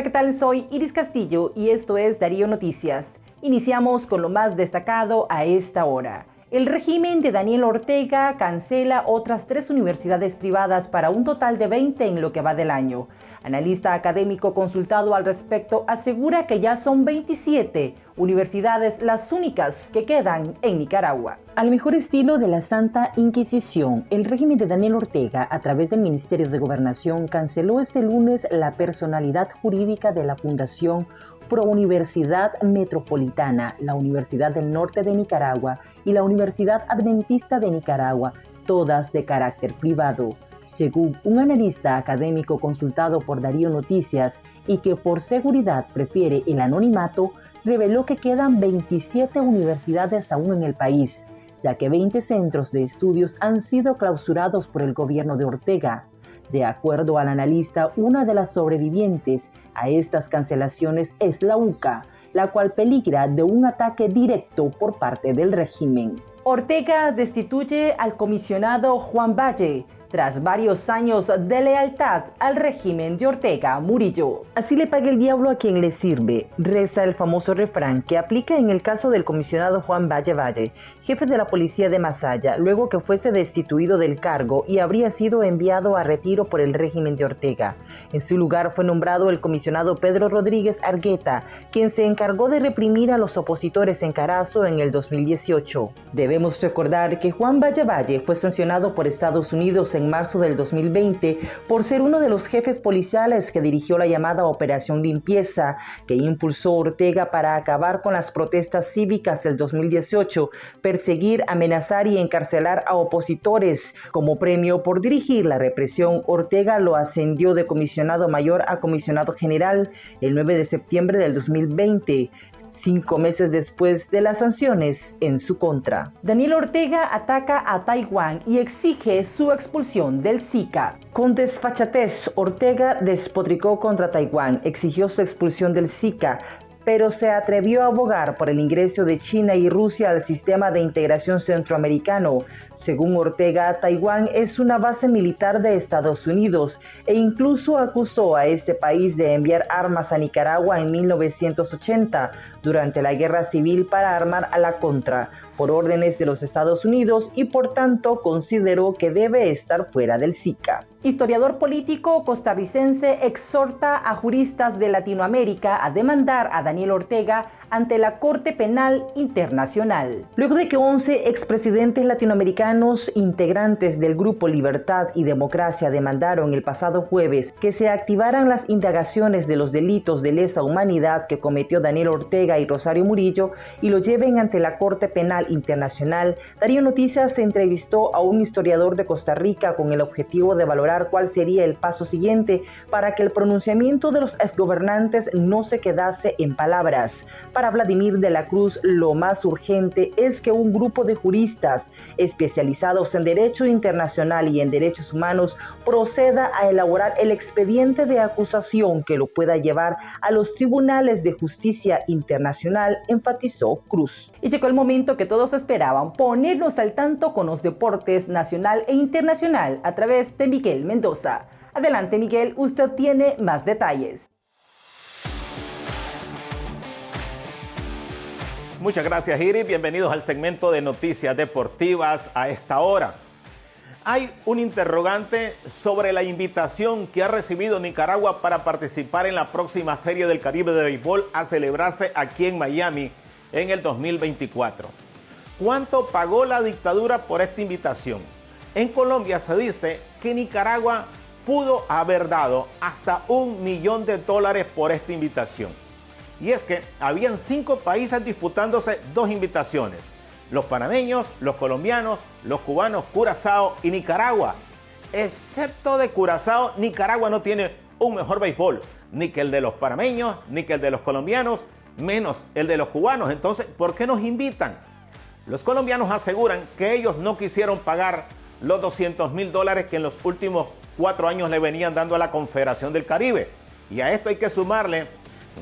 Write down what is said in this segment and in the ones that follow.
Hola, ¿qué tal? Soy Iris Castillo y esto es Darío Noticias. Iniciamos con lo más destacado a esta hora. El régimen de Daniel Ortega cancela otras tres universidades privadas para un total de 20 en lo que va del año. Analista académico consultado al respecto asegura que ya son 27 universidades las únicas que quedan en Nicaragua. Al mejor estilo de la Santa Inquisición, el régimen de Daniel Ortega, a través del Ministerio de Gobernación, canceló este lunes la personalidad jurídica de la Fundación Pro Universidad Metropolitana, la Universidad del Norte de Nicaragua y la Universidad Adventista de Nicaragua, todas de carácter privado según un analista académico consultado por Darío Noticias y que por seguridad prefiere el anonimato, reveló que quedan 27 universidades aún en el país, ya que 20 centros de estudios han sido clausurados por el gobierno de Ortega. De acuerdo al analista, una de las sobrevivientes a estas cancelaciones es la UCA, la cual peligra de un ataque directo por parte del régimen. Ortega destituye al comisionado Juan Valle, tras varios años de lealtad al régimen de Ortega Murillo. Así le paga el diablo a quien le sirve, reza el famoso refrán que aplica en el caso del comisionado Juan Valle Valle, jefe de la policía de Masaya, luego que fuese destituido del cargo y habría sido enviado a retiro por el régimen de Ortega. En su lugar fue nombrado el comisionado Pedro Rodríguez Argueta, quien se encargó de reprimir a los opositores en Carazo en el 2018. Debemos recordar que Juan Valle Valle fue sancionado por Estados Unidos en en marzo del 2020 por ser uno de los jefes policiales que dirigió la llamada Operación Limpieza, que impulsó Ortega para acabar con las protestas cívicas del 2018, perseguir, amenazar y encarcelar a opositores. Como premio por dirigir la represión, Ortega lo ascendió de comisionado mayor a comisionado general el 9 de septiembre del 2020 cinco meses después de las sanciones en su contra. Daniel Ortega ataca a Taiwán y exige su expulsión del Zika. Con desfachatez, Ortega despotricó contra Taiwán, exigió su expulsión del Zika, pero se atrevió a abogar por el ingreso de China y Rusia al sistema de integración centroamericano. Según Ortega, Taiwán es una base militar de Estados Unidos e incluso acusó a este país de enviar armas a Nicaragua en 1980 durante la guerra civil para armar a la contra por órdenes de los Estados Unidos y por tanto consideró que debe estar fuera del SICA. Historiador político costarricense exhorta a juristas de Latinoamérica a demandar a Daniel Ortega ante la Corte Penal Internacional. Luego de que 11 expresidentes latinoamericanos integrantes del Grupo Libertad y Democracia demandaron el pasado jueves que se activaran las indagaciones de los delitos de lesa humanidad que cometió Daniel Ortega y Rosario Murillo y lo lleven ante la Corte Penal Internacional, Darío Noticias entrevistó a un historiador de Costa Rica con el objetivo de valorar cuál sería el paso siguiente para que el pronunciamiento de los exgobernantes no se quedase en palabras. Vladimir de la Cruz, lo más urgente es que un grupo de juristas especializados en derecho internacional y en derechos humanos proceda a elaborar el expediente de acusación que lo pueda llevar a los tribunales de justicia internacional, enfatizó Cruz. Y llegó el momento que todos esperaban, ponernos al tanto con los deportes nacional e internacional a través de Miguel Mendoza. Adelante Miguel, usted tiene más detalles. Muchas gracias, Iri. Bienvenidos al segmento de noticias deportivas a esta hora. Hay un interrogante sobre la invitación que ha recibido Nicaragua para participar en la próxima Serie del Caribe de Béisbol a celebrarse aquí en Miami en el 2024. ¿Cuánto pagó la dictadura por esta invitación? En Colombia se dice que Nicaragua pudo haber dado hasta un millón de dólares por esta invitación. Y es que habían cinco países disputándose dos invitaciones. Los panameños, los colombianos, los cubanos, Curazao y Nicaragua. Excepto de Curazao, Nicaragua no tiene un mejor béisbol. Ni que el de los panameños, ni que el de los colombianos, menos el de los cubanos. Entonces, ¿por qué nos invitan? Los colombianos aseguran que ellos no quisieron pagar los 200 mil dólares que en los últimos cuatro años le venían dando a la Confederación del Caribe. Y a esto hay que sumarle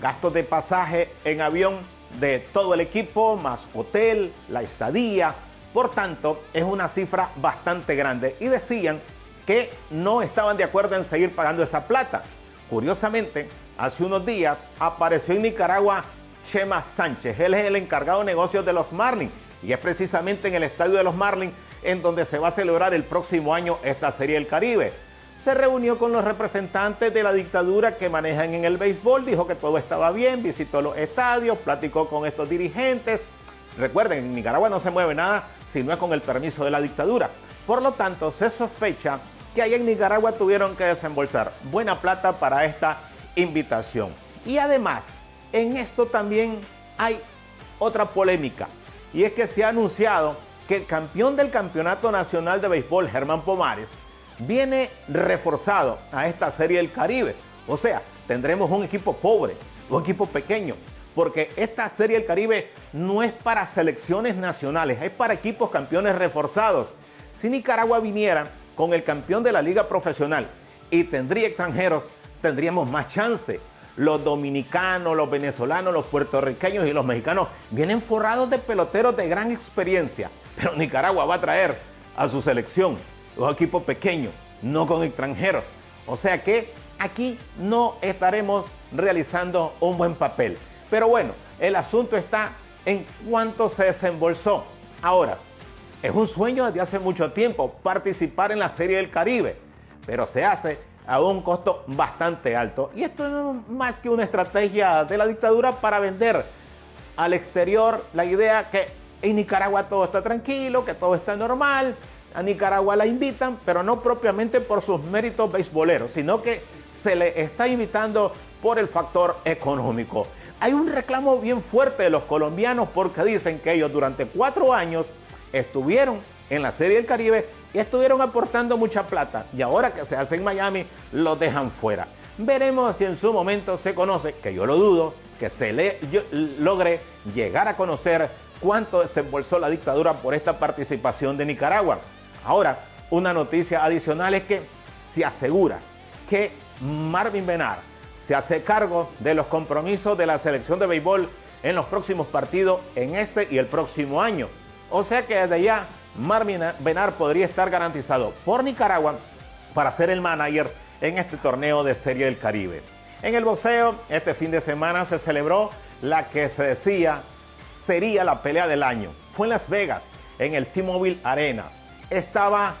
gastos de pasaje en avión de todo el equipo, más hotel, la estadía. Por tanto, es una cifra bastante grande. Y decían que no estaban de acuerdo en seguir pagando esa plata. Curiosamente, hace unos días apareció en Nicaragua Chema Sánchez. Él es el encargado de negocios de los Marlins y es precisamente en el estadio de los Marlins en donde se va a celebrar el próximo año esta Serie del Caribe. Se reunió con los representantes de la dictadura que manejan en el béisbol, dijo que todo estaba bien, visitó los estadios, platicó con estos dirigentes. Recuerden, en Nicaragua no se mueve nada si no es con el permiso de la dictadura. Por lo tanto, se sospecha que allá en Nicaragua tuvieron que desembolsar buena plata para esta invitación. Y además, en esto también hay otra polémica, y es que se ha anunciado que el campeón del Campeonato Nacional de Béisbol, Germán Pomares, viene reforzado a esta Serie del Caribe. O sea, tendremos un equipo pobre, un equipo pequeño, porque esta Serie del Caribe no es para selecciones nacionales, es para equipos campeones reforzados. Si Nicaragua viniera con el campeón de la liga profesional y tendría extranjeros, tendríamos más chance. Los dominicanos, los venezolanos, los puertorriqueños y los mexicanos vienen forrados de peloteros de gran experiencia, pero Nicaragua va a traer a su selección un equipo pequeño, no con extranjeros. O sea que aquí no estaremos realizando un buen papel. Pero bueno, el asunto está en cuánto se desembolsó. Ahora, es un sueño desde hace mucho tiempo participar en la Serie del Caribe, pero se hace a un costo bastante alto. Y esto no es más que una estrategia de la dictadura para vender al exterior la idea que en Nicaragua todo está tranquilo, que todo está normal. A Nicaragua la invitan, pero no propiamente por sus méritos beisboleros, sino que se le está invitando por el factor económico. Hay un reclamo bien fuerte de los colombianos porque dicen que ellos durante cuatro años estuvieron en la Serie del Caribe y estuvieron aportando mucha plata. Y ahora que se hace en Miami, lo dejan fuera. Veremos si en su momento se conoce, que yo lo dudo, que se le logre llegar a conocer cuánto desembolsó la dictadura por esta participación de Nicaragua. Ahora, una noticia adicional es que se asegura que Marvin Benar se hace cargo de los compromisos de la selección de béisbol en los próximos partidos en este y el próximo año. O sea que desde ya Marvin Benar podría estar garantizado por Nicaragua para ser el manager en este torneo de Serie del Caribe. En el boxeo, este fin de semana se celebró la que se decía sería la pelea del año. Fue en Las Vegas, en el T-Mobile Arena. Estaba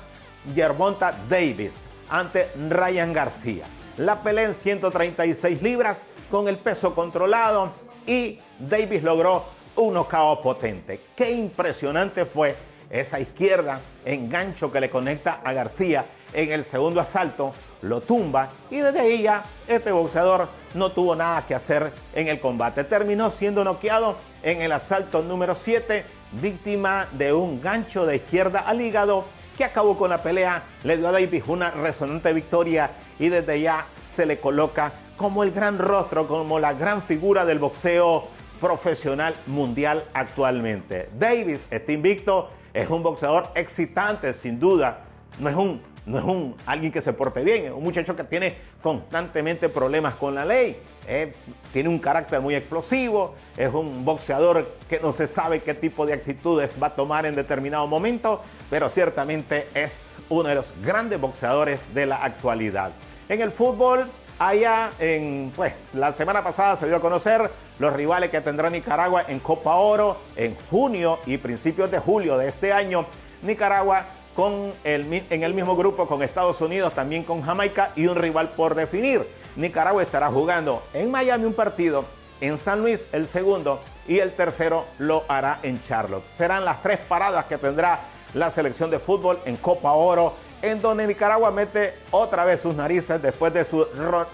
Gervonta Davis ante Ryan García. La pelea en 136 libras con el peso controlado y Davis logró un knockout potente. Qué impresionante fue esa izquierda, engancho que le conecta a García en el segundo asalto, lo tumba y desde ahí ya este boxeador no tuvo nada que hacer en el combate. Terminó siendo noqueado en el asalto número 7, víctima de un gancho de izquierda al hígado que acabó con la pelea, le dio a Davis una resonante victoria y desde ya se le coloca como el gran rostro, como la gran figura del boxeo profesional mundial actualmente. Davis está invicto, es un boxeador excitante sin duda, no es un no es un alguien que se porte bien, es un muchacho que tiene constantemente problemas con la ley, eh, tiene un carácter muy explosivo, es un boxeador que no se sabe qué tipo de actitudes va a tomar en determinado momento, pero ciertamente es uno de los grandes boxeadores de la actualidad. En el fútbol, Allá en, pues, la semana pasada se dio a conocer los rivales que tendrá Nicaragua en Copa Oro en junio y principios de julio de este año. Nicaragua con el, en el mismo grupo con Estados Unidos, también con Jamaica y un rival por definir. Nicaragua estará jugando en Miami un partido, en San Luis el segundo y el tercero lo hará en Charlotte. Serán las tres paradas que tendrá la selección de fútbol en Copa Oro en donde Nicaragua mete otra vez sus narices después de su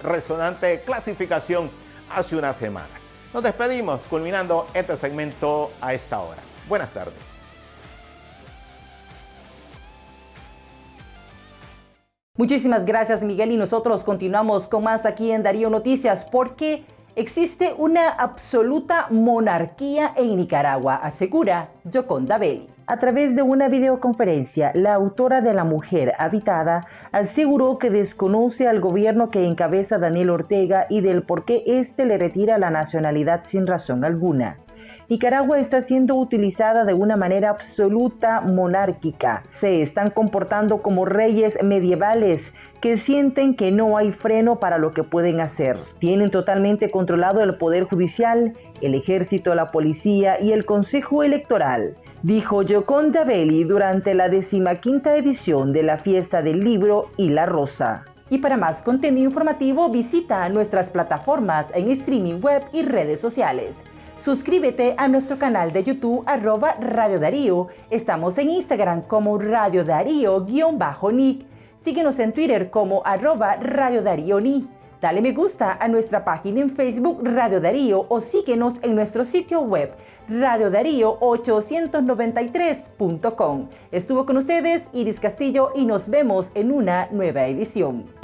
resonante clasificación hace unas semanas. Nos despedimos culminando este segmento a esta hora. Buenas tardes. Muchísimas gracias Miguel y nosotros continuamos con más aquí en Darío Noticias porque existe una absoluta monarquía en Nicaragua, asegura Joconda Belli. A través de una videoconferencia, la autora de La Mujer Habitada aseguró que desconoce al gobierno que encabeza Daniel Ortega y del por qué éste le retira la nacionalidad sin razón alguna. Nicaragua está siendo utilizada de una manera absoluta monárquica. Se están comportando como reyes medievales que sienten que no hay freno para lo que pueden hacer. Tienen totalmente controlado el Poder Judicial, el Ejército, la Policía y el Consejo Electoral, dijo Yoconda Belli durante la decimaquinta edición de la Fiesta del Libro y la Rosa. Y para más contenido informativo visita nuestras plataformas en streaming web y redes sociales. Suscríbete a nuestro canal de YouTube arroba Radio Darío. Estamos en Instagram como Radio Darío-Nick. Síguenos en Twitter como arroba Radio Darío Ni. Dale me gusta a nuestra página en Facebook Radio Darío o síguenos en nuestro sitio web radiodarío893.com. Estuvo con ustedes Iris Castillo y nos vemos en una nueva edición.